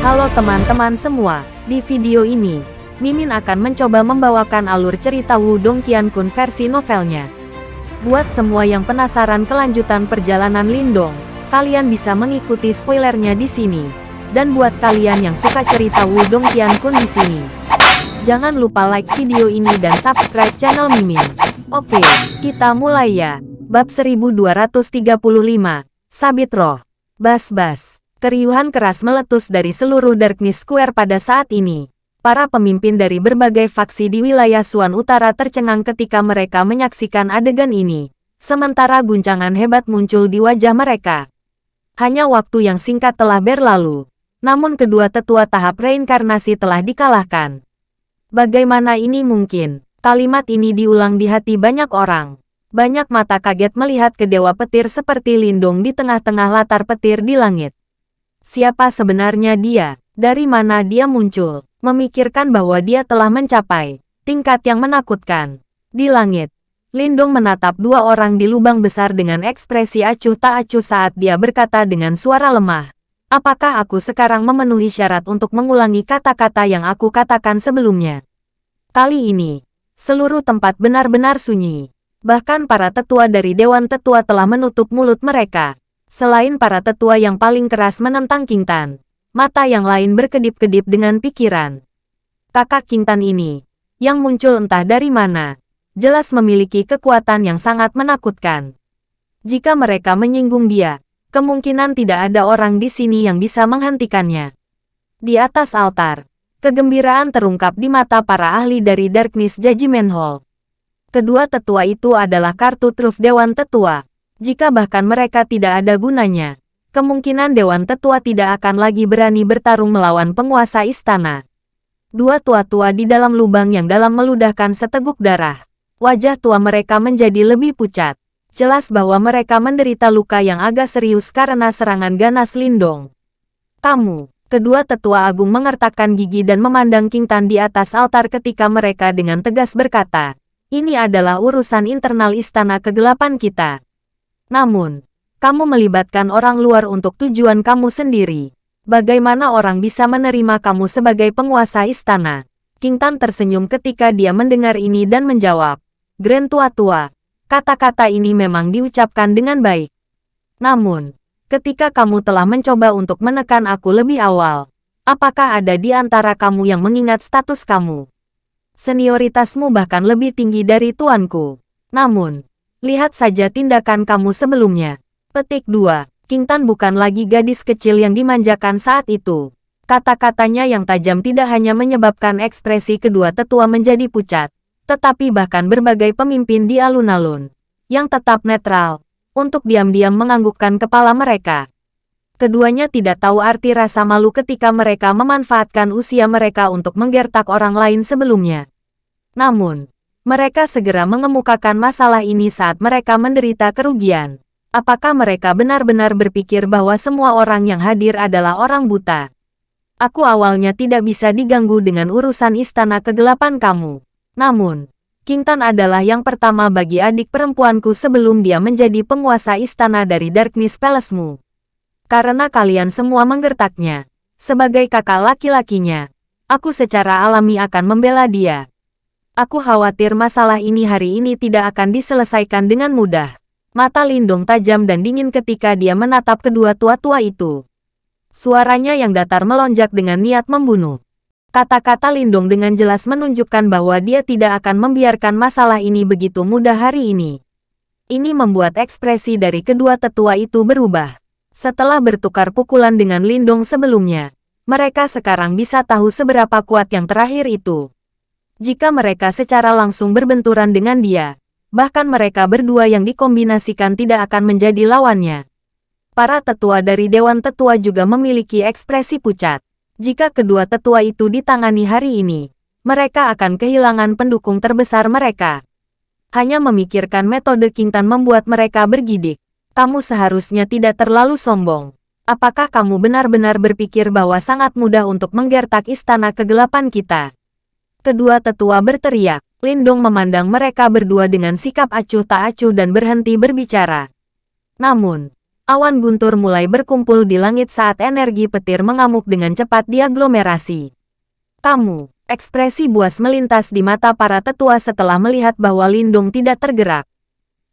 Halo teman-teman semua, di video ini, Mimin akan mencoba membawakan alur cerita Wudong Qiankun versi novelnya. Buat semua yang penasaran kelanjutan perjalanan Lindong, kalian bisa mengikuti spoilernya di sini. Dan buat kalian yang suka cerita Wudong Qiankun di sini, jangan lupa like video ini dan subscribe channel Mimin. Oke, kita mulai ya. Bab 1235, Sabit Roh. Bas-bas. Keriuhan keras meletus dari seluruh Darkness Square pada saat ini. Para pemimpin dari berbagai faksi di wilayah Suan Utara tercengang ketika mereka menyaksikan adegan ini. Sementara guncangan hebat muncul di wajah mereka. Hanya waktu yang singkat telah berlalu. Namun kedua tetua tahap reinkarnasi telah dikalahkan. Bagaimana ini mungkin? Kalimat ini diulang di hati banyak orang. Banyak mata kaget melihat ke dewa petir seperti lindung di tengah-tengah latar petir di langit. Siapa sebenarnya dia? Dari mana dia muncul? Memikirkan bahwa dia telah mencapai tingkat yang menakutkan. Di langit, Lindung menatap dua orang di lubang besar dengan ekspresi acuh tak acuh saat dia berkata dengan suara lemah. Apakah aku sekarang memenuhi syarat untuk mengulangi kata-kata yang aku katakan sebelumnya? Kali ini, seluruh tempat benar-benar sunyi. Bahkan para tetua dari Dewan Tetua telah menutup mulut mereka. Selain para tetua yang paling keras menentang King Tan, mata yang lain berkedip-kedip dengan pikiran. Kakak King Tan ini, yang muncul entah dari mana, jelas memiliki kekuatan yang sangat menakutkan. Jika mereka menyinggung dia, kemungkinan tidak ada orang di sini yang bisa menghentikannya. Di atas altar, kegembiraan terungkap di mata para ahli dari Darkness Judgment Hall. Kedua tetua itu adalah kartu truf Dewan Tetua. Jika bahkan mereka tidak ada gunanya, kemungkinan Dewan Tetua tidak akan lagi berani bertarung melawan penguasa istana. Dua tua-tua di dalam lubang yang dalam meludahkan seteguk darah. Wajah tua mereka menjadi lebih pucat. Jelas bahwa mereka menderita luka yang agak serius karena serangan ganas Lindong. Kamu, kedua tetua agung mengertakkan gigi dan memandang King Tan di atas altar ketika mereka dengan tegas berkata, ini adalah urusan internal istana kegelapan kita. Namun, kamu melibatkan orang luar untuk tujuan kamu sendiri. Bagaimana orang bisa menerima kamu sebagai penguasa istana? King Tan tersenyum ketika dia mendengar ini dan menjawab, Grand Tua-Tua, kata-kata ini memang diucapkan dengan baik. Namun, ketika kamu telah mencoba untuk menekan aku lebih awal, apakah ada di antara kamu yang mengingat status kamu? Senioritasmu bahkan lebih tinggi dari tuanku. Namun, Lihat saja tindakan kamu sebelumnya. Petik 2. King Tan bukan lagi gadis kecil yang dimanjakan saat itu. Kata-katanya yang tajam tidak hanya menyebabkan ekspresi kedua tetua menjadi pucat, tetapi bahkan berbagai pemimpin di alun-alun, yang tetap netral, untuk diam-diam menganggukkan kepala mereka. Keduanya tidak tahu arti rasa malu ketika mereka memanfaatkan usia mereka untuk menggertak orang lain sebelumnya. Namun, mereka segera mengemukakan masalah ini saat mereka menderita kerugian. Apakah mereka benar-benar berpikir bahwa semua orang yang hadir adalah orang buta? Aku awalnya tidak bisa diganggu dengan urusan istana kegelapan kamu. Namun, King Tan adalah yang pertama bagi adik perempuanku sebelum dia menjadi penguasa istana dari Darkness Palace-mu. Karena kalian semua menggertaknya, sebagai kakak laki-lakinya, aku secara alami akan membela dia. Aku khawatir masalah ini hari ini tidak akan diselesaikan dengan mudah. Mata Lindong tajam dan dingin ketika dia menatap kedua tua-tua itu. Suaranya yang datar melonjak dengan niat membunuh. Kata-kata Lindong dengan jelas menunjukkan bahwa dia tidak akan membiarkan masalah ini begitu mudah hari ini. Ini membuat ekspresi dari kedua tetua itu berubah. Setelah bertukar pukulan dengan Lindong sebelumnya, mereka sekarang bisa tahu seberapa kuat yang terakhir itu jika mereka secara langsung berbenturan dengan dia. Bahkan mereka berdua yang dikombinasikan tidak akan menjadi lawannya. Para tetua dari Dewan Tetua juga memiliki ekspresi pucat. Jika kedua tetua itu ditangani hari ini, mereka akan kehilangan pendukung terbesar mereka. Hanya memikirkan metode Kintan membuat mereka bergidik. Kamu seharusnya tidak terlalu sombong. Apakah kamu benar-benar berpikir bahwa sangat mudah untuk menggertak istana kegelapan kita? Kedua tetua berteriak. Lindong memandang mereka berdua dengan sikap acuh tak acuh dan berhenti berbicara. Namun, Awan guntur mulai berkumpul di langit saat energi petir mengamuk dengan cepat di aglomerasi. Kamu, ekspresi buas melintas di mata para tetua setelah melihat bahwa Lindung tidak tergerak.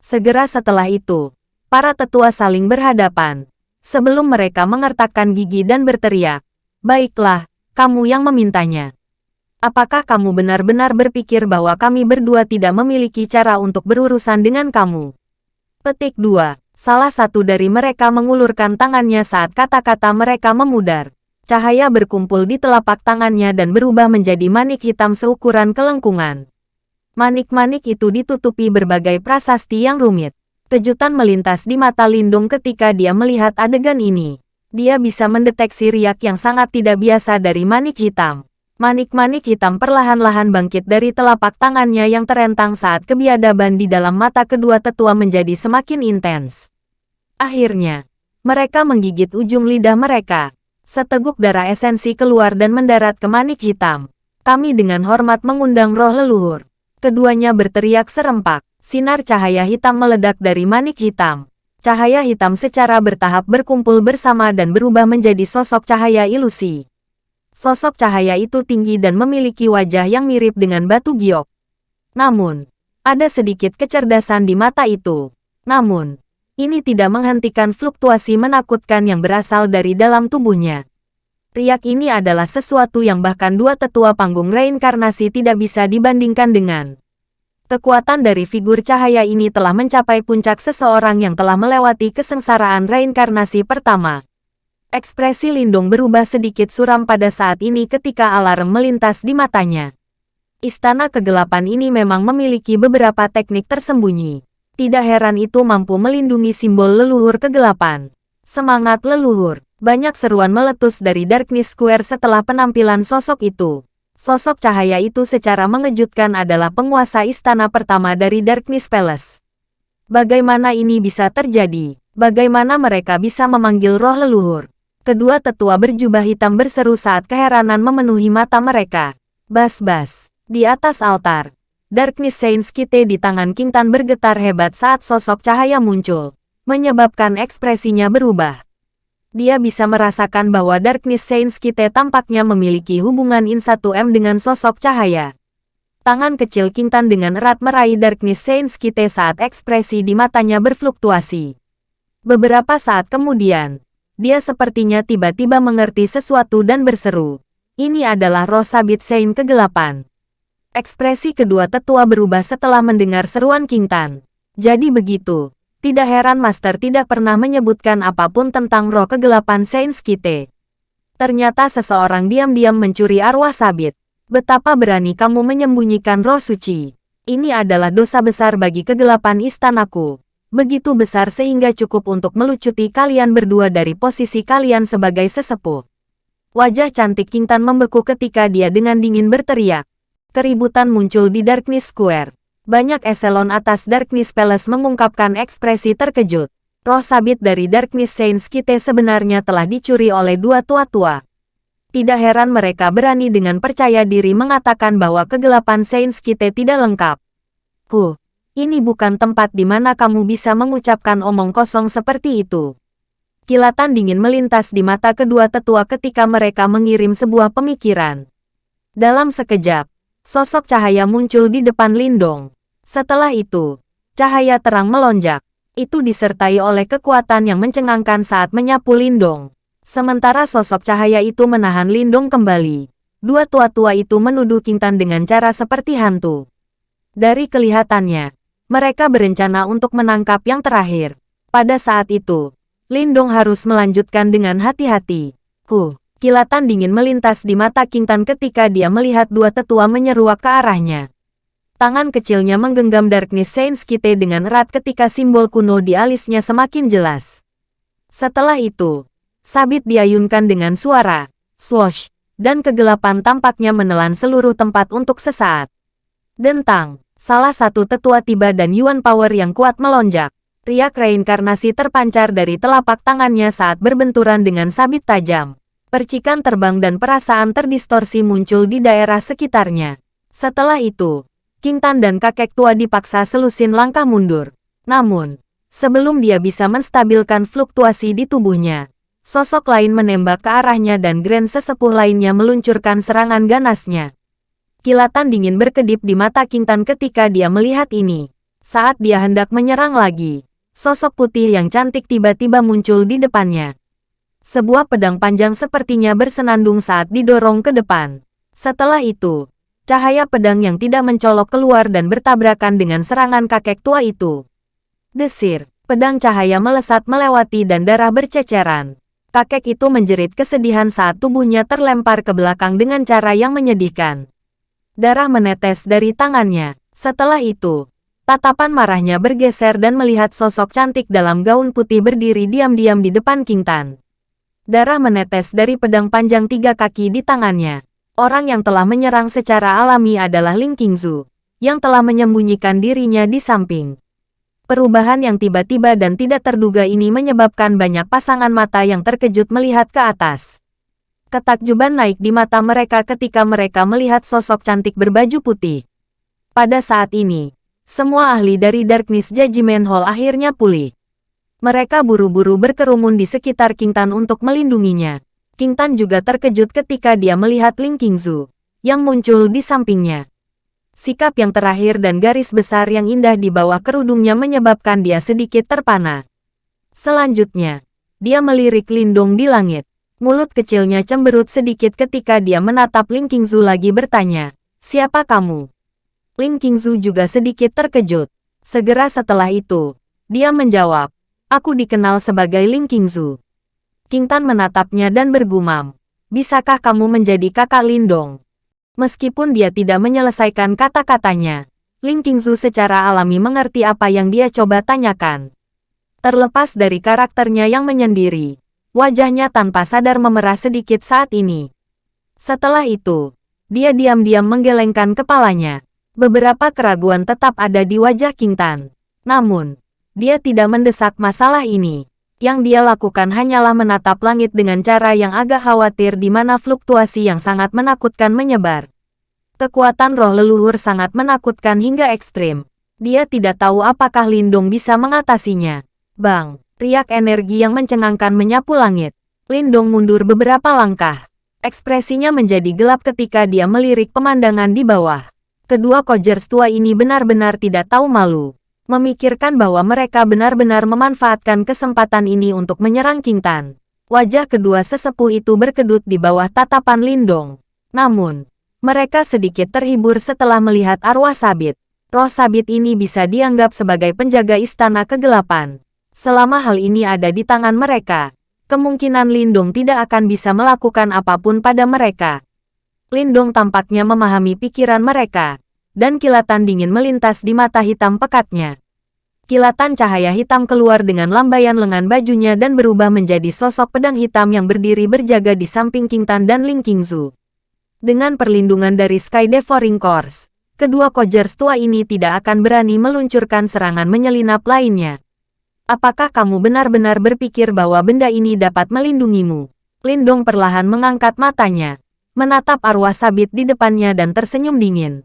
Segera setelah itu, para tetua saling berhadapan. Sebelum mereka mengertakkan gigi dan berteriak, Baiklah, kamu yang memintanya. Apakah kamu benar-benar berpikir bahwa kami berdua tidak memiliki cara untuk berurusan dengan kamu? Petik 2. Salah satu dari mereka mengulurkan tangannya saat kata-kata mereka memudar. Cahaya berkumpul di telapak tangannya dan berubah menjadi manik hitam seukuran kelengkungan. Manik-manik itu ditutupi berbagai prasasti yang rumit. Kejutan melintas di mata Lindung ketika dia melihat adegan ini. Dia bisa mendeteksi riak yang sangat tidak biasa dari manik hitam. Manik-manik hitam perlahan-lahan bangkit dari telapak tangannya yang terentang saat kebiadaban di dalam mata kedua tetua menjadi semakin intens. Akhirnya, mereka menggigit ujung lidah mereka. Seteguk darah esensi keluar dan mendarat ke manik hitam. Kami dengan hormat mengundang roh leluhur. Keduanya berteriak serempak. Sinar cahaya hitam meledak dari manik hitam. Cahaya hitam secara bertahap berkumpul bersama dan berubah menjadi sosok cahaya ilusi. Sosok cahaya itu tinggi dan memiliki wajah yang mirip dengan batu giok. Namun, ada sedikit kecerdasan di mata itu. Namun, ini tidak menghentikan fluktuasi menakutkan yang berasal dari dalam tubuhnya. Riak ini adalah sesuatu yang bahkan dua tetua panggung reinkarnasi tidak bisa dibandingkan dengan. Kekuatan dari figur cahaya ini telah mencapai puncak seseorang yang telah melewati kesengsaraan reinkarnasi pertama. Ekspresi Lindung berubah sedikit suram pada saat ini ketika alarm melintas di matanya. Istana kegelapan ini memang memiliki beberapa teknik tersembunyi. Tidak heran itu mampu melindungi simbol leluhur kegelapan. Semangat leluhur. Banyak seruan meletus dari Darkness Square setelah penampilan sosok itu. Sosok cahaya itu secara mengejutkan adalah penguasa istana pertama dari Darkness Palace. Bagaimana ini bisa terjadi? Bagaimana mereka bisa memanggil roh leluhur? Kedua tetua berjubah hitam berseru saat keheranan memenuhi mata mereka. Bas-bas. Di atas altar. Darkness Saints Kite di tangan Kintan bergetar hebat saat sosok cahaya muncul. Menyebabkan ekspresinya berubah. Dia bisa merasakan bahwa Darkness Saints Kite tampaknya memiliki hubungan in 1M dengan sosok cahaya. Tangan kecil Kintan dengan erat meraih Darkness Saints Kite saat ekspresi di matanya berfluktuasi. Beberapa saat kemudian, dia sepertinya tiba-tiba mengerti sesuatu dan berseru. Ini adalah roh sabit Sein kegelapan. Ekspresi kedua tetua berubah setelah mendengar seruan King Tan. Jadi begitu. Tidak heran Master tidak pernah menyebutkan apa pun tentang roh kegelapan Saint Skite. Ternyata seseorang diam-diam mencuri arwah sabit. Betapa berani kamu menyembunyikan roh suci. Ini adalah dosa besar bagi kegelapan istanaku begitu besar sehingga cukup untuk melucuti kalian berdua dari posisi kalian sebagai sesepuh. Wajah cantik Kintan membeku ketika dia dengan dingin berteriak. Keributan muncul di Darkness Square. Banyak eselon atas Darkness Palace mengungkapkan ekspresi terkejut. Roh sabit dari Darkness Saints Kite sebenarnya telah dicuri oleh dua tua-tua. Tidak heran mereka berani dengan percaya diri mengatakan bahwa kegelapan Saints Kite tidak lengkap. Ku, ini bukan tempat di mana kamu bisa mengucapkan omong kosong seperti itu. Kilatan dingin melintas di mata kedua tetua ketika mereka mengirim sebuah pemikiran. Dalam sekejap, sosok cahaya muncul di depan Lindong. Setelah itu, cahaya terang melonjak. Itu disertai oleh kekuatan yang mencengangkan saat menyapu Lindong. Sementara sosok cahaya itu menahan Lindong kembali. Dua tua-tua itu menuduh Kintan dengan cara seperti hantu. Dari kelihatannya, mereka berencana untuk menangkap yang terakhir. Pada saat itu, Lindong harus melanjutkan dengan hati-hati. Ku, kilatan dingin melintas di mata King Tan ketika dia melihat dua tetua menyeruak ke arahnya. Tangan kecilnya menggenggam Darkness Saints Kite dengan erat ketika simbol kuno di alisnya semakin jelas. Setelah itu, sabit diayunkan dengan suara, swoosh, dan kegelapan tampaknya menelan seluruh tempat untuk sesaat. Dentang, Salah satu tetua tiba dan Yuan Power yang kuat melonjak. Riak reinkarnasi terpancar dari telapak tangannya saat berbenturan dengan sabit tajam. Percikan terbang dan perasaan terdistorsi muncul di daerah sekitarnya. Setelah itu, King Tan dan kakek tua dipaksa selusin langkah mundur. Namun, Sebelum dia bisa menstabilkan fluktuasi di tubuhnya, sosok lain menembak ke arahnya dan Grand sesepuh lainnya meluncurkan serangan ganasnya. Kilatan dingin berkedip di mata Kintan ketika dia melihat ini. Saat dia hendak menyerang lagi, sosok putih yang cantik tiba-tiba muncul di depannya. Sebuah pedang panjang sepertinya bersenandung saat didorong ke depan. Setelah itu, cahaya pedang yang tidak mencolok keluar dan bertabrakan dengan serangan kakek tua itu. Desir, pedang cahaya melesat melewati dan darah berceceran. Kakek itu menjerit kesedihan saat tubuhnya terlempar ke belakang dengan cara yang menyedihkan. Darah menetes dari tangannya. Setelah itu, tatapan marahnya bergeser dan melihat sosok cantik dalam gaun putih berdiri diam-diam di depan King Tan. Darah menetes dari pedang panjang tiga kaki di tangannya. Orang yang telah menyerang secara alami adalah Ling Qingzu, yang telah menyembunyikan dirinya di samping. Perubahan yang tiba-tiba dan tidak terduga ini menyebabkan banyak pasangan mata yang terkejut melihat ke atas. Ketakjuban naik di mata mereka ketika mereka melihat sosok cantik berbaju putih. Pada saat ini, semua ahli dari Darkness Judgment Hall akhirnya pulih. Mereka buru-buru berkerumun di sekitar King Tan untuk melindunginya. King Tan juga terkejut ketika dia melihat Ling Qingzu, yang muncul di sampingnya. Sikap yang terakhir dan garis besar yang indah di bawah kerudungnya menyebabkan dia sedikit terpana. Selanjutnya, dia melirik Lindong di langit. Mulut kecilnya cemberut sedikit ketika dia menatap Ling Qingzu lagi bertanya, Siapa kamu? Ling Qingzu juga sedikit terkejut. Segera setelah itu, dia menjawab, Aku dikenal sebagai Ling Qingzu. King Tan menatapnya dan bergumam. Bisakah kamu menjadi kakak Lindong? Meskipun dia tidak menyelesaikan kata-katanya, Ling Qingzu secara alami mengerti apa yang dia coba tanyakan. Terlepas dari karakternya yang menyendiri, wajahnya tanpa sadar memerah sedikit saat ini. Setelah itu, dia diam-diam menggelengkan kepalanya. Beberapa keraguan tetap ada di wajah King Tan. Namun, dia tidak mendesak masalah ini. Yang dia lakukan hanyalah menatap langit dengan cara yang agak khawatir di mana fluktuasi yang sangat menakutkan menyebar. Kekuatan roh leluhur sangat menakutkan hingga ekstrim. Dia tidak tahu apakah Lindung bisa mengatasinya. Bang, riak energi yang mencengangkan menyapu langit. Lindung mundur beberapa langkah. Ekspresinya menjadi gelap ketika dia melirik pemandangan di bawah. Kedua Kojers tua ini benar-benar tidak tahu malu memikirkan bahwa mereka benar-benar memanfaatkan kesempatan ini untuk menyerang King Tan. Wajah kedua sesepuh itu berkedut di bawah tatapan Lindong. Namun, mereka sedikit terhibur setelah melihat arwah sabit. Roh sabit ini bisa dianggap sebagai penjaga istana kegelapan. Selama hal ini ada di tangan mereka, kemungkinan Lindong tidak akan bisa melakukan apa pun pada mereka. Lindong tampaknya memahami pikiran mereka, dan kilatan dingin melintas di mata hitam pekatnya. Kilatan cahaya hitam keluar dengan lambaian lengan bajunya dan berubah menjadi sosok pedang hitam yang berdiri berjaga di samping King Tan dan Ling Qingzu. Dengan perlindungan dari Sky Devouring Course, kedua Kojers tua ini tidak akan berani meluncurkan serangan menyelinap lainnya. Apakah kamu benar-benar berpikir bahwa benda ini dapat melindungimu? Lindong perlahan mengangkat matanya, menatap arwah sabit di depannya dan tersenyum dingin.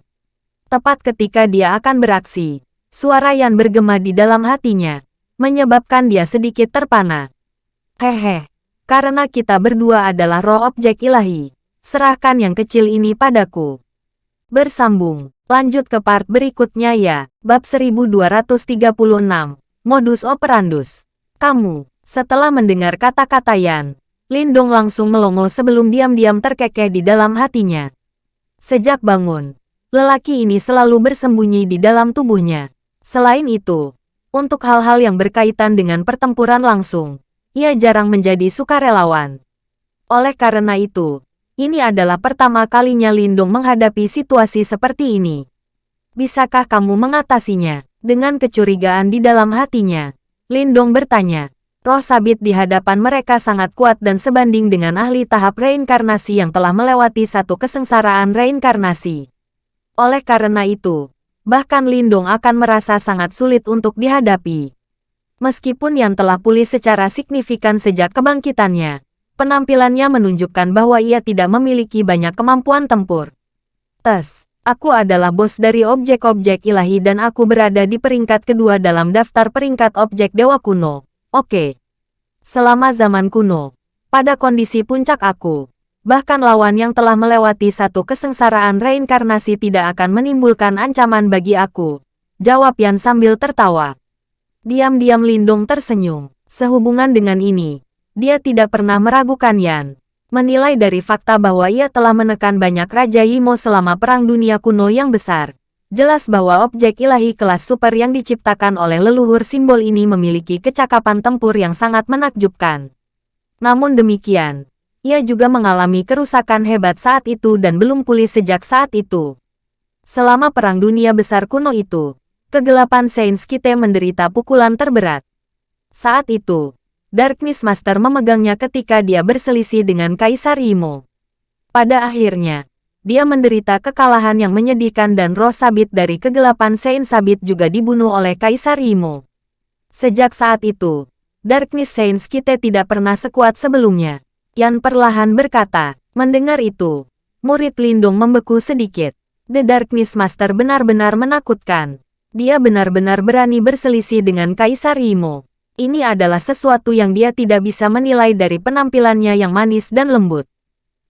Tepat ketika dia akan beraksi, suara yang bergema di dalam hatinya, menyebabkan dia sedikit terpana. Hehe, karena kita berdua adalah roh objek ilahi, serahkan yang kecil ini padaku. Bersambung, lanjut ke part berikutnya ya, bab 1236, modus operandus. Kamu, setelah mendengar kata-kata Yan, Lindong langsung melongo sebelum diam-diam terkekeh di dalam hatinya. Sejak bangun, Lelaki ini selalu bersembunyi di dalam tubuhnya. Selain itu, untuk hal-hal yang berkaitan dengan pertempuran langsung, ia jarang menjadi sukarelawan. Oleh karena itu, ini adalah pertama kalinya Lindung menghadapi situasi seperti ini. Bisakah kamu mengatasinya? Dengan kecurigaan di dalam hatinya, Lindong bertanya. Roh sabit di hadapan mereka sangat kuat dan sebanding dengan ahli tahap reinkarnasi yang telah melewati satu kesengsaraan reinkarnasi. Oleh karena itu, bahkan Lindong akan merasa sangat sulit untuk dihadapi. Meskipun yang telah pulih secara signifikan sejak kebangkitannya, penampilannya menunjukkan bahwa ia tidak memiliki banyak kemampuan tempur. Tes, Aku adalah bos dari objek-objek ilahi dan aku berada di peringkat kedua dalam daftar peringkat objek dewa kuno. Oke. Selama zaman kuno, pada kondisi puncak aku, bahkan lawan yang telah melewati satu kesengsaraan reinkarnasi tidak akan menimbulkan ancaman bagi aku. Jawab Yan sambil tertawa. Diam-diam Lindung tersenyum. Sehubungan dengan ini, dia tidak pernah meragukan Yan menilai dari fakta bahwa ia telah menekan banyak Raja Yimo selama Perang Dunia Kuno yang besar. Jelas bahwa objek ilahi kelas super yang diciptakan oleh leluhur simbol ini memiliki kecakapan tempur yang sangat menakjubkan. Namun demikian, ia juga mengalami kerusakan hebat saat itu dan belum pulih sejak saat itu. Selama Perang Dunia Besar kuno itu, kegelapan Saints Kite menderita pukulan terberat. Saat itu, Darkness Master memegangnya ketika dia berselisih dengan Kaisar Imo. Pada akhirnya, dia menderita kekalahan yang menyedihkan dan roh sabit dari kegelapan Saint Sabit juga dibunuh oleh Kaisar Imo. Sejak saat itu, Darkness Saints kita tidak pernah sekuat sebelumnya. Yan perlahan berkata, mendengar itu, murid Lindung membeku sedikit. The Darkness Master benar-benar menakutkan. Dia benar-benar berani berselisih dengan Kaisar Imo. Ini adalah sesuatu yang dia tidak bisa menilai dari penampilannya yang manis dan lembut.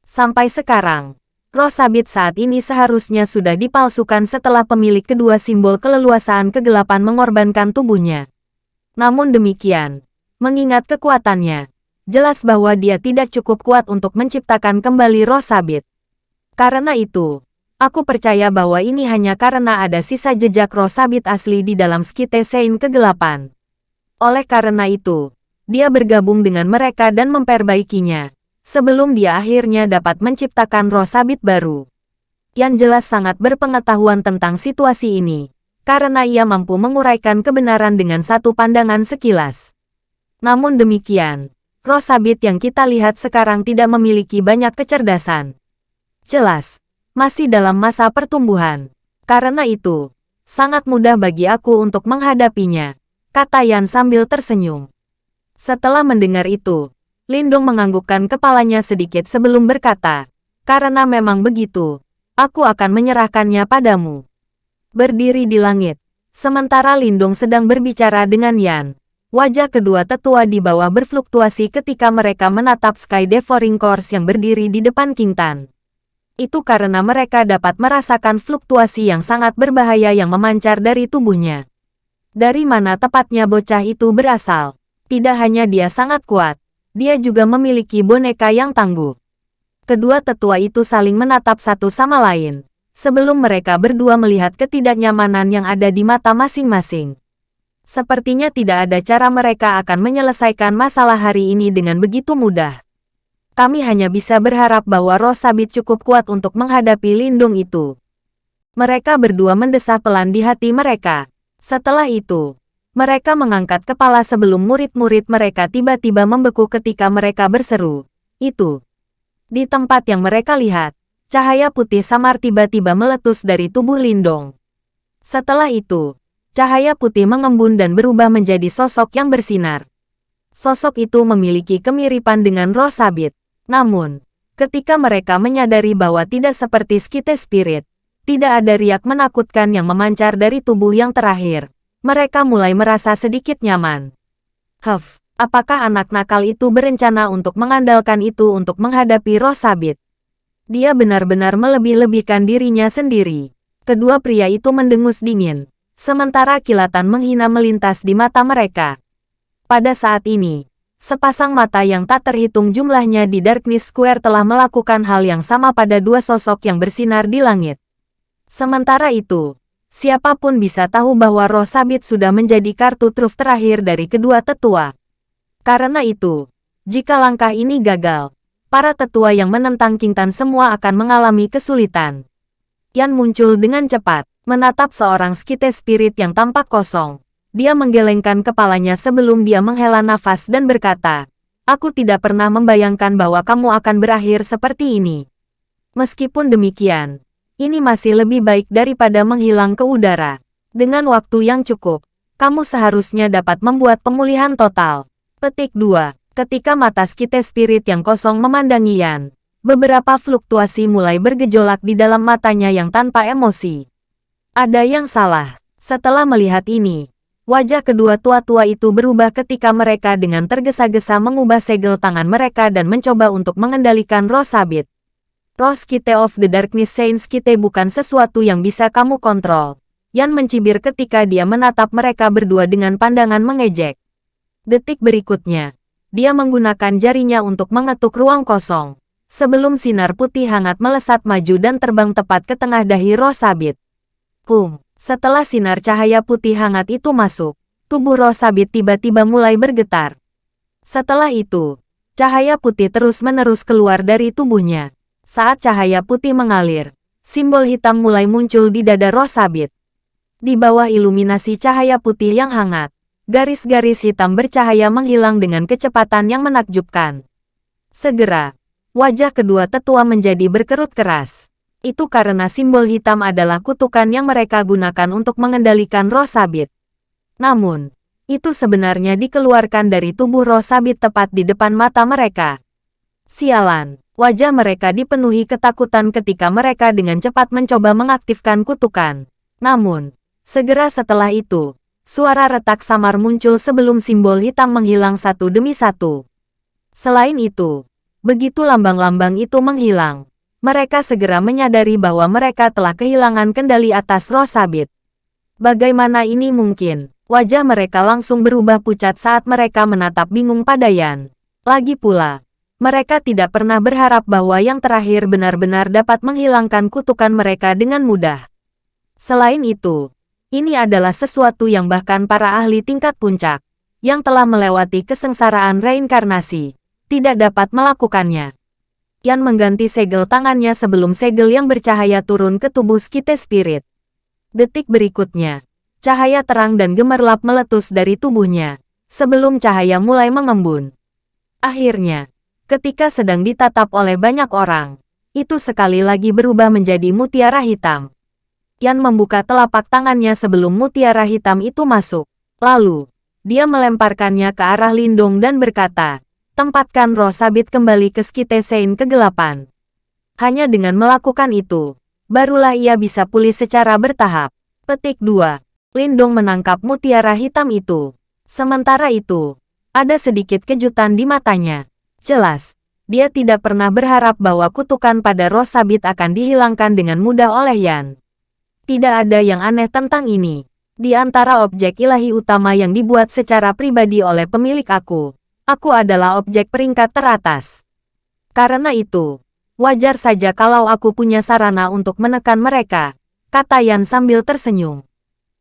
Sampai sekarang, roh sabit saat ini seharusnya sudah dipalsukan setelah pemilik kedua simbol keleluasaan kegelapan mengorbankan tubuhnya. Namun demikian, mengingat kekuatannya, jelas bahwa dia tidak cukup kuat untuk menciptakan kembali roh sabit. Karena itu, aku percaya bahwa ini hanya karena ada sisa jejak roh sabit asli di dalam skite Sein kegelapan. Oleh karena itu, dia bergabung dengan mereka dan memperbaikinya, sebelum dia akhirnya dapat menciptakan roh sabit baru. Yang jelas sangat berpengetahuan tentang situasi ini, karena ia mampu menguraikan kebenaran dengan satu pandangan sekilas. Namun demikian, roh sabit yang kita lihat sekarang tidak memiliki banyak kecerdasan. Jelas, masih dalam masa pertumbuhan. Karena itu, sangat mudah bagi aku untuk menghadapinya kata Yan sambil tersenyum. Setelah mendengar itu, Lindong menganggukkan kepalanya sedikit sebelum berkata, karena memang begitu, aku akan menyerahkannya padamu. Berdiri di langit, sementara Lindong sedang berbicara dengan Yan, wajah kedua tetua di bawah berfluktuasi ketika mereka menatap Sky Devouring Course yang berdiri di depan King Tan. Itu karena mereka dapat merasakan fluktuasi yang sangat berbahaya yang memancar dari tubuhnya. Dari mana tepatnya bocah itu berasal? Tidak hanya dia sangat kuat, dia juga memiliki boneka yang tangguh. Kedua tetua itu saling menatap satu sama lain, sebelum mereka berdua melihat ketidaknyamanan yang ada di mata masing-masing. Sepertinya tidak ada cara mereka akan menyelesaikan masalah hari ini dengan begitu mudah. Kami hanya bisa berharap bahwa roh sabit cukup kuat untuk menghadapi lindung itu. Mereka berdua mendesah pelan di hati mereka. Setelah itu, mereka mengangkat kepala sebelum murid-murid mereka tiba-tiba membeku ketika mereka berseru. Itu. Di tempat yang mereka lihat, cahaya putih samar tiba-tiba meletus dari tubuh Lindong. Setelah itu, cahaya putih mengembun dan berubah menjadi sosok yang bersinar. Sosok itu memiliki kemiripan dengan roh sabit. Namun, ketika mereka menyadari bahwa tidak seperti skite spirit, tidak ada riak menakutkan yang memancar dari tubuh yang terakhir. Mereka mulai merasa sedikit nyaman. Huff, apakah anak nakal itu berencana untuk mengandalkan itu untuk menghadapi roh sabit? Dia benar-benar melebih-lebihkan dirinya sendiri. Kedua pria itu mendengus dingin, sementara kilatan menghina melintas di mata mereka. Pada saat ini, sepasang mata yang tak terhitung jumlahnya di Darkness Square telah melakukan hal yang sama pada dua sosok yang bersinar di langit. Sementara itu, siapa pun bisa tahu bahwa roh sabit sudah menjadi kartu truf terakhir dari kedua tetua. Karena itu, jika langkah ini gagal, para tetua yang menentang Kintan semua akan mengalami kesulitan. Yan muncul dengan cepat, menatap seorang skite spirit yang tampak kosong. Dia menggelengkan kepalanya sebelum dia menghela nafas dan berkata, Aku tidak pernah membayangkan bahwa kamu akan berakhir seperti ini. Meskipun demikian, ini masih lebih baik daripada menghilang ke udara. Dengan waktu yang cukup, kamu seharusnya dapat membuat pemulihan total. Petik 2. Ketika mata skite spirit yang kosong memandangi Yan, Beberapa fluktuasi mulai bergejolak di dalam matanya yang tanpa emosi. Ada yang salah. Setelah melihat ini, wajah kedua tua-tua itu berubah ketika mereka dengan tergesa-gesa mengubah segel tangan mereka dan mencoba untuk mengendalikan roh sabit. Roh Skite of the Darkness Saints Skite bukan sesuatu yang bisa kamu kontrol. Yan mencibir ketika dia menatap mereka berdua dengan pandangan mengejek. Detik berikutnya, dia menggunakan jarinya untuk mengetuk ruang kosong. Sebelum sinar putih hangat melesat maju dan terbang tepat ke tengah dahi roh sabit. Kum. Setelah sinar cahaya putih hangat itu masuk, tubuh roh sabit tiba-tiba mulai bergetar. Setelah itu, cahaya putih terus-menerus keluar dari tubuhnya. Saat cahaya putih mengalir, simbol hitam mulai muncul di dada roh sabit. Di bawah iluminasi cahaya putih yang hangat, garis-garis hitam bercahaya menghilang dengan kecepatan yang menakjubkan. Segera, wajah kedua tetua menjadi berkerut keras itu karena simbol hitam adalah kutukan yang mereka gunakan untuk mengendalikan roh sabit. Namun, itu sebenarnya dikeluarkan dari tubuh roh sabit tepat di depan mata mereka. Sialan, wajah mereka dipenuhi ketakutan ketika mereka dengan cepat mencoba mengaktifkan kutukan. Namun, segera setelah itu, suara retak samar muncul sebelum simbol hitam menghilang satu demi satu. Selain itu, begitu lambang-lambang itu menghilang, mereka segera menyadari bahwa mereka telah kehilangan kendali atas roh sabit. Bagaimana ini mungkin? Wajah mereka langsung berubah pucat saat mereka menatap bingung pada Yan. Lagi pula, mereka tidak pernah berharap bahwa yang terakhir benar-benar dapat menghilangkan kutukan mereka dengan mudah. Selain itu, ini adalah sesuatu yang bahkan para ahli tingkat puncak, yang telah melewati kesengsaraan reinkarnasi, tidak dapat melakukannya. Yan mengganti segel tangannya sebelum segel yang bercahaya turun ke tubuh Skite Spirit. Detik berikutnya, cahaya terang dan gemerlap meletus dari tubuhnya, sebelum cahaya mulai mengembun. Akhirnya, ketika sedang ditatap oleh banyak orang, itu sekali lagi berubah menjadi mutiara hitam. Yan membuka telapak tangannya sebelum mutiara hitam itu masuk. Lalu, dia melemparkannya ke arah Lindung dan berkata, tempatkan roh sabit kembali ke Skite Sein kegelapan. Hanya dengan melakukan itu, barulah ia bisa pulih secara bertahap. Petik 2. Lindong menangkap mutiara hitam itu. Sementara itu, ada sedikit kejutan di matanya. Jelas, dia tidak pernah berharap bahwa kutukan pada roh sabit akan dihilangkan dengan mudah oleh Yan. Tidak ada yang aneh tentang ini. Di antara objek ilahi utama yang dibuat secara pribadi oleh pemilik aku, Aku adalah objek peringkat teratas. Karena itu, wajar saja kalau aku punya sarana untuk menekan mereka, kata Yan sambil tersenyum.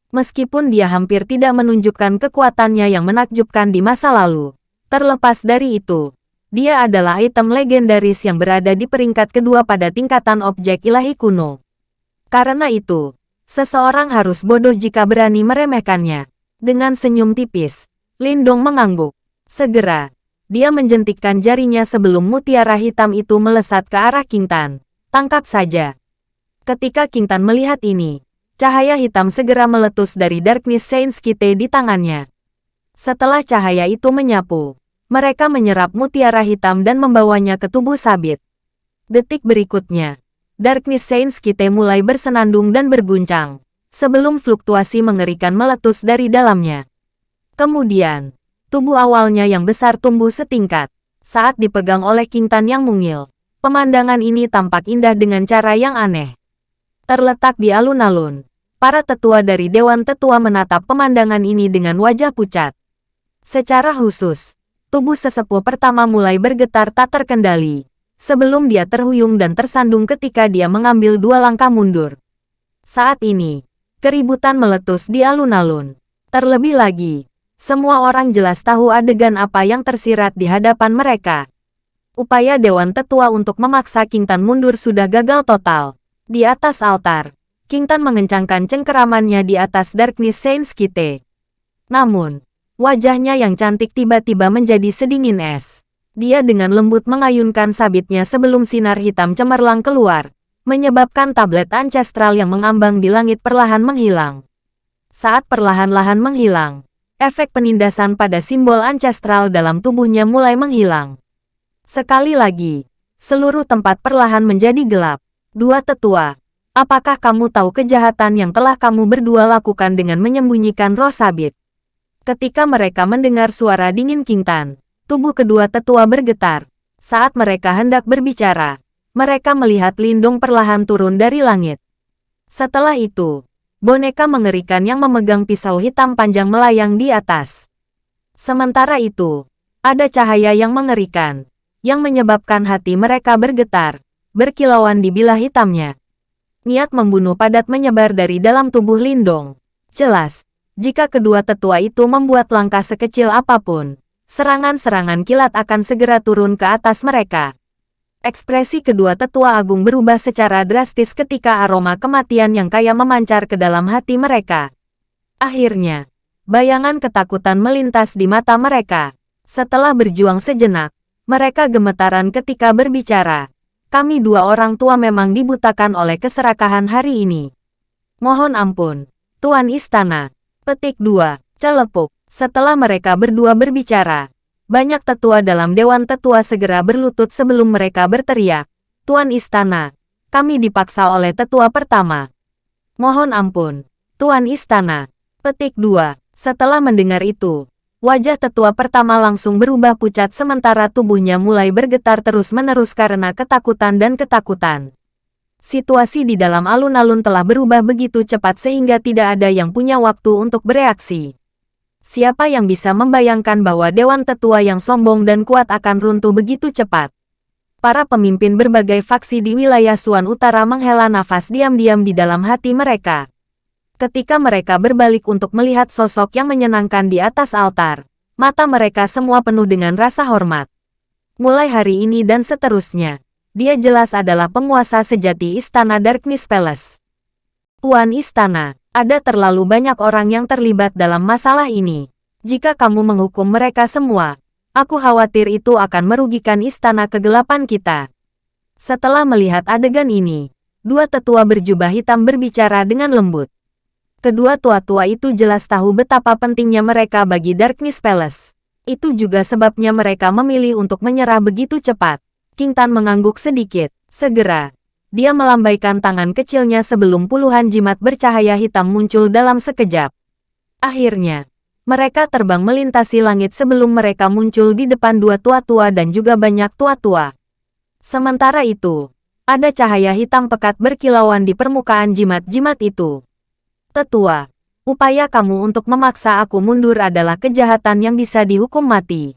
Meskipun dia hampir tidak menunjukkan kekuatannya yang menakjubkan di masa lalu, terlepas dari itu, dia adalah item legendaris yang berada di peringkat kedua pada tingkatan objek ilahi kuno. Karena itu, seseorang harus bodoh jika berani meremehkannya. Dengan senyum tipis, Lindong mengangguk. Segera, dia menjentikkan jarinya sebelum mutiara hitam itu melesat ke arah Kintan. Tangkap saja. Ketika Kintan melihat ini, cahaya hitam segera meletus dari Darkness Saints Kite di tangannya. Setelah cahaya itu menyapu, mereka menyerap mutiara hitam dan membawanya ke tubuh sabit. Detik berikutnya, Darkness Saints Kite mulai bersenandung dan berguncang, sebelum fluktuasi mengerikan meletus dari dalamnya. Kemudian, Tubuh awalnya yang besar tumbuh setingkat. Saat dipegang oleh King Tan yang mungil, pemandangan ini tampak indah dengan cara yang aneh. Terletak di alun-alun, para tetua dari Dewan Tetua menatap pemandangan ini dengan wajah pucat. Secara khusus, tubuh sesepuh pertama mulai bergetar tak terkendali, sebelum dia terhuyung dan tersandung ketika dia mengambil dua langkah mundur. Saat ini, keributan meletus di alun-alun. Terlebih lagi, semua orang jelas tahu adegan apa yang tersirat di hadapan mereka. Upaya Dewan Tetua untuk memaksa King Tan mundur sudah gagal total. Di atas altar, King Tan mengencangkan cengkeramannya di atas Darkness Saints Kite. Namun, wajahnya yang cantik tiba-tiba menjadi sedingin es. Dia dengan lembut mengayunkan sabitnya sebelum sinar hitam cemerlang keluar, menyebabkan tablet ancestral yang mengambang di langit perlahan menghilang. Saat perlahan-lahan menghilang, efek penindasan pada simbol ancestral dalam tubuhnya mulai menghilang. Sekali lagi, seluruh tempat perlahan menjadi gelap. Dua tetua, apakah kamu tahu kejahatan yang telah kamu berdua lakukan dengan menyembunyikan roh sabit? Ketika mereka mendengar suara dingin King Tan, tubuh kedua tetua bergetar. Saat mereka hendak berbicara, mereka melihat Lindung perlahan turun dari langit. Setelah itu, boneka mengerikan yang memegang pisau hitam panjang melayang di atas. Sementara itu, ada cahaya yang mengerikan, yang menyebabkan hati mereka bergetar berkilauan di bilah hitamnya. Niat membunuh padat menyebar dari dalam tubuh Lindong. Jelas, jika kedua tetua itu membuat langkah sekecil apa pun, serangan-serangan kilat akan segera turun ke atas mereka. Ekspresi kedua tetua agung berubah secara drastis ketika aroma kematian yang kaya memancar ke dalam hati mereka. Akhirnya, bayangan ketakutan melintas di mata mereka. Setelah berjuang sejenak, mereka gemetaran ketika berbicara. Kami dua orang tua memang dibutakan oleh keserakahan hari ini. Mohon ampun, Tuan Istana. Petik 2. Celepuk. Setelah mereka berdua berbicara, banyak tetua dalam Dewan Tetua segera berlutut sebelum mereka berteriak. Tuan Istana, kami dipaksa oleh tetua pertama. Mohon ampun, Tuan Istana. Petik 2. Setelah mendengar itu, Wajah tetua pertama langsung berubah pucat sementara tubuhnya mulai bergetar terus-menerus karena ketakutan dan ketakutan. Situasi di dalam alun-alun telah berubah begitu cepat sehingga tidak ada yang punya waktu untuk bereaksi. Siapa yang bisa membayangkan bahwa Dewan Tetua yang sombong dan kuat akan runtuh begitu cepat? Para pemimpin berbagai faksi di wilayah Suan Utara menghela nafas diam-diam di dalam hati mereka. Ketika mereka berbalik untuk melihat sosok yang menyenangkan di atas altar, mata mereka semua penuh dengan rasa hormat. Mulai hari ini dan seterusnya, dia jelas adalah penguasa sejati Istana Darkness Palace. Tuan Istana, ada terlalu banyak orang yang terlibat dalam masalah ini. Jika kamu menghukum mereka semua, aku khawatir itu akan merugikan Istana Kegelapan kita. Setelah melihat adegan ini, dua tetua berjubah hitam berbicara dengan lembut. Kedua tua-tua itu jelas tahu betapa pentingnya mereka bagi Darkness Palace. Itu juga sebabnya mereka memilih untuk menyerah begitu cepat. King Tan mengangguk sedikit. Segera, dia melambaikan tangan kecilnya sebelum puluhan jimat bercahaya hitam muncul dalam sekejap. Akhirnya, mereka terbang melintasi langit sebelum mereka muncul di depan dua tua-tua dan juga banyak tua-tua. Sementara itu, ada cahaya hitam pekat berkilauan di permukaan jimat-jimat itu. Tetua, upaya kamu untuk memaksa aku mundur adalah kejahatan yang bisa dihukum mati.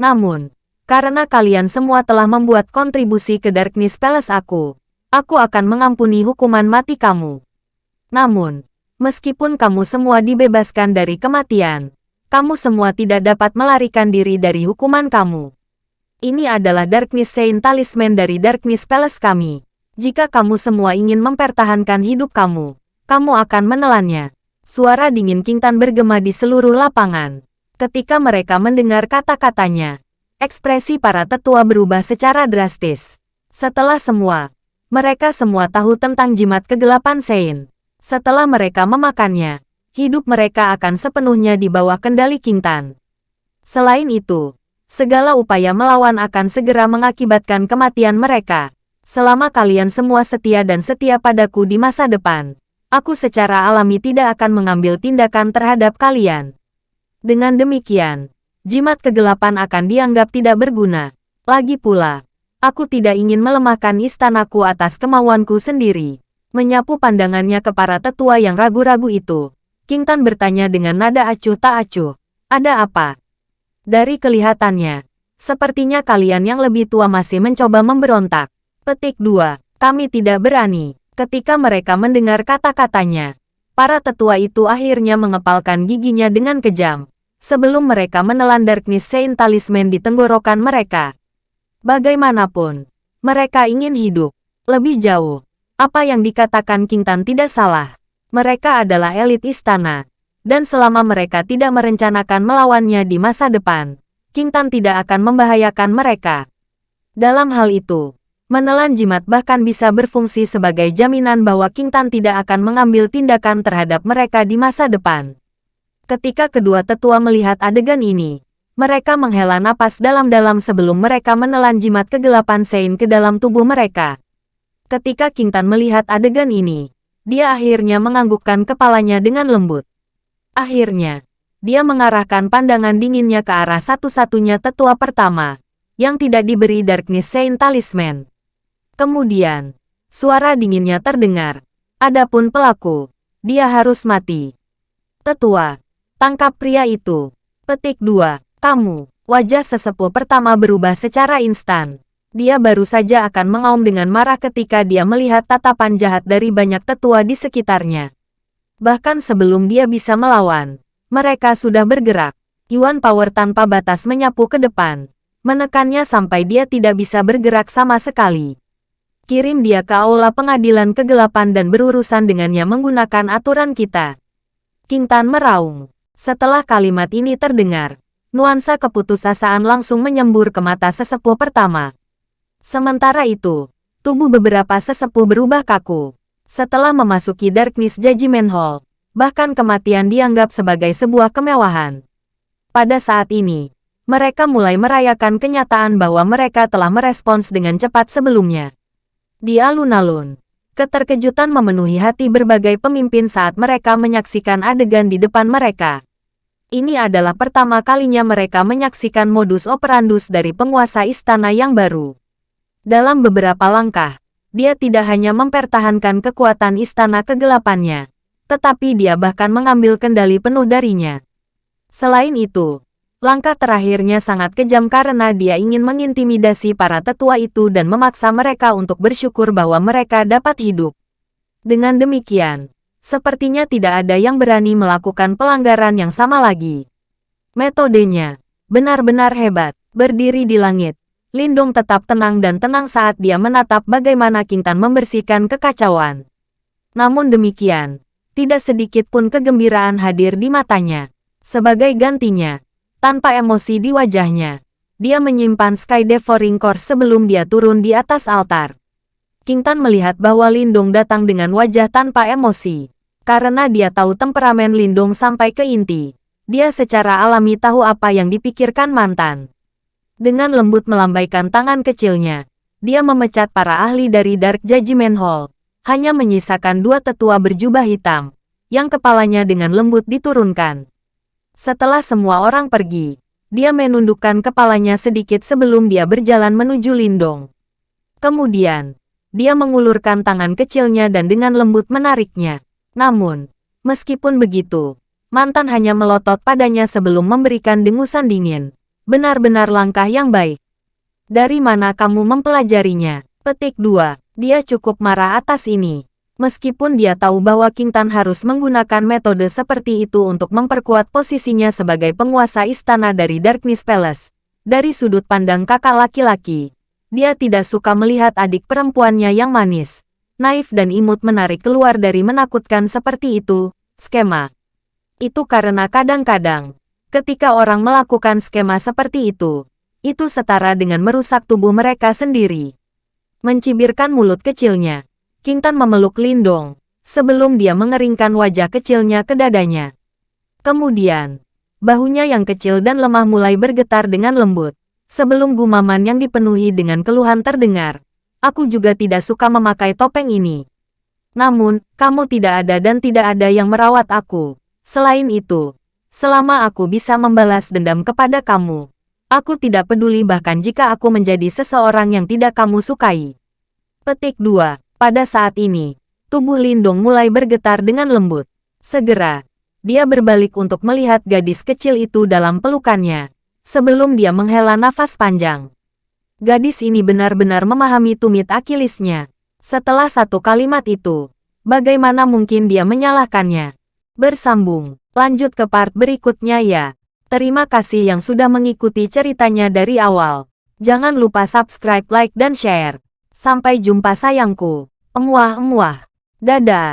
Namun, karena kalian semua telah membuat kontribusi ke Darkness Palace aku, aku akan mengampuni hukuman mati kamu. Namun, meskipun kamu semua dibebaskan dari kematian, kamu semua tidak dapat melarikan diri dari hukuman kamu. Ini adalah Darkness Saint Talisman dari Darkness Palace kami. Jika kamu semua ingin mempertahankan hidup kamu, kamu akan menelannya. Suara dingin Kintan bergema di seluruh lapangan. Ketika mereka mendengar kata-katanya, ekspresi para tetua berubah secara drastis. Setelah semua, mereka semua tahu tentang jimat kegelapan Sein. Setelah mereka memakannya, hidup mereka akan sepenuhnya di bawah kendali Kintan. Selain itu, segala upaya melawan akan segera mengakibatkan kematian mereka. Selama kalian semua setia dan setia padaku di masa depan, aku secara alami tidak akan mengambil tindakan terhadap kalian. Dengan demikian, jimat kegelapan akan dianggap tidak berguna. Lagi pula, aku tidak ingin melemahkan istanaku atas kemauanku sendiri. Menyapu pandangannya ke para tetua yang ragu-ragu itu, King Tan bertanya dengan nada acuh tak acuh. Ada apa? Dari kelihatannya, sepertinya kalian yang lebih tua masih mencoba memberontak. Petik 2. Kami tidak berani. Ketika mereka mendengar kata-katanya, para tetua itu akhirnya mengepalkan giginya dengan kejam, sebelum mereka menelan Darkness Saint Talisman di tenggorokan mereka. Bagaimanapun, mereka ingin hidup lebih jauh. Apa yang dikatakan King Tan tidak salah. Mereka adalah elit istana, dan selama mereka tidak merencanakan melawannya di masa depan, King Tan tidak akan membahayakan mereka. Dalam hal itu, Menelan jimat bahkan bisa berfungsi sebagai jaminan bahwa King Tan tidak akan mengambil tindakan terhadap mereka di masa depan. Ketika kedua tetua melihat adegan ini, Mereka menghela napas dalam-dalam sebelum mereka menelan jimat kegelapan Sein ke dalam tubuh mereka. Ketika King Tan melihat adegan ini, dia akhirnya menganggukkan kepalanya dengan lembut. Akhirnya, dia mengarahkan pandangan dinginnya ke arah satu-satunya tetua pertama, yang tidak diberi Darkness Saint Talisman. Kemudian, suara dinginnya terdengar. Adapun pelaku, dia harus mati. Tetua, tangkap pria itu. Petik 2. Kamu, wajah sesepuh pertama berubah secara instan. Dia baru saja akan mengaum dengan marah ketika dia melihat tatapan jahat dari banyak tetua di sekitarnya. Bahkan sebelum dia bisa melawan, mereka sudah bergerak. Yuan Power tanpa batas menyapu ke depan, menekannya sampai dia tidak bisa bergerak sama sekali. Kirim dia ke aula pengadilan kegelapan dan berurusan dengannya menggunakan aturan kita. King Tan meraung. Setelah kalimat ini terdengar, nuansa keputusasaan langsung menyembur ke mata sesepuh pertama. Sementara itu, tubuh beberapa sesepuh berubah kaku. Setelah memasuki Darkness Judgment Hall, bahkan kematian dianggap sebagai sebuah kemewahan. Pada saat ini, mereka mulai merayakan kenyataan bahwa mereka telah merespons dengan cepat sebelumnya. Di alun-alun, keterkejutan memenuhi hati berbagai pemimpin saat mereka menyaksikan adegan di depan mereka. Ini adalah pertama kalinya mereka menyaksikan modus operandus dari penguasa istana yang baru. Dalam beberapa langkah, dia tidak hanya mempertahankan kekuatan istana kegelapannya, tetapi dia bahkan mengambil kendali penuh darinya. Selain itu, langkah terakhirnya sangat kejam karena dia ingin mengintimidasi para tetua itu dan memaksa mereka untuk bersyukur bahwa mereka dapat hidup. Dengan demikian, Sepertinya tidak ada yang berani melakukan pelanggaran yang sama lagi. Metodenya benar-benar hebat. Berdiri di langit, Lindong tetap tenang dan tenang saat dia menatap bagaimana King Tan membersihkan kekacauan. Namun demikian, tidak sedikit pun kegembiraan hadir di matanya. Sebagai gantinya, tanpa emosi di wajahnya, dia menyimpan Sky Devouring Core sebelum dia turun di atas altar. King Tan melihat bahwa Lindong datang dengan wajah tanpa emosi. Karena dia tahu temperamen Lindung sampai ke inti, dia secara alami tahu apa yang dipikirkan mantan. Dengan lembut melambaikan tangan kecilnya, dia memecat para ahli dari Dark Judgment Hall, hanya menyisakan dua tetua berjubah hitam, yang kepalanya dengan lembut diturunkan. Setelah semua orang pergi, dia menundukkan kepalanya sedikit sebelum dia berjalan menuju Lindong. Kemudian, dia mengulurkan tangan kecilnya dan dengan lembut menariknya. Namun, meskipun begitu, mantan hanya melotot padanya sebelum memberikan dengusan dingin. Benar-benar langkah yang baik. Dari mana kamu mempelajarinya? Petik 2. Dia cukup marah atas ini. Meskipun dia tahu bahwa King Tan harus menggunakan metode seperti itu untuk memperkuat posisinya sebagai penguasa istana dari Darkness Palace, dari sudut pandang kakak laki-laki, dia tidak suka melihat adik perempuannya yang manis naif dan imut menarik keluar dari menakutkan seperti itu, skema. Itu karena kadang-kadang, ketika orang melakukan skema seperti itu, itu setara dengan merusak tubuh mereka sendiri. Mencibirkan mulut kecilnya, King Tan memeluk Lindong, sebelum dia mengeringkan wajah kecilnya ke dadanya. Kemudian, bahunya yang kecil dan lemah mulai bergetar dengan lembut, sebelum gumaman yang dipenuhi dengan keluhan terdengar. Aku juga tidak suka memakai topeng ini. Namun, kamu tidak ada dan tidak ada yang merawat aku. Selain itu, selama aku bisa membalas dendam kepada kamu, aku tidak peduli bahkan jika aku menjadi seseorang yang tidak kamu sukai. Petik 2. Pada saat ini, tubuh Lindung mulai bergetar dengan lembut. Segera, dia berbalik untuk melihat gadis kecil itu dalam pelukannya, sebelum dia menghela nafas panjang. Gadis ini benar-benar memahami tumit akilisnya. Setelah satu kalimat itu, bagaimana mungkin dia menyalahkannya? Bersambung, lanjut ke part berikutnya ya. Terima kasih yang sudah mengikuti ceritanya dari awal. Jangan lupa subscribe, like, dan share. Sampai jumpa sayangku. Emuah-emuah. Dadah.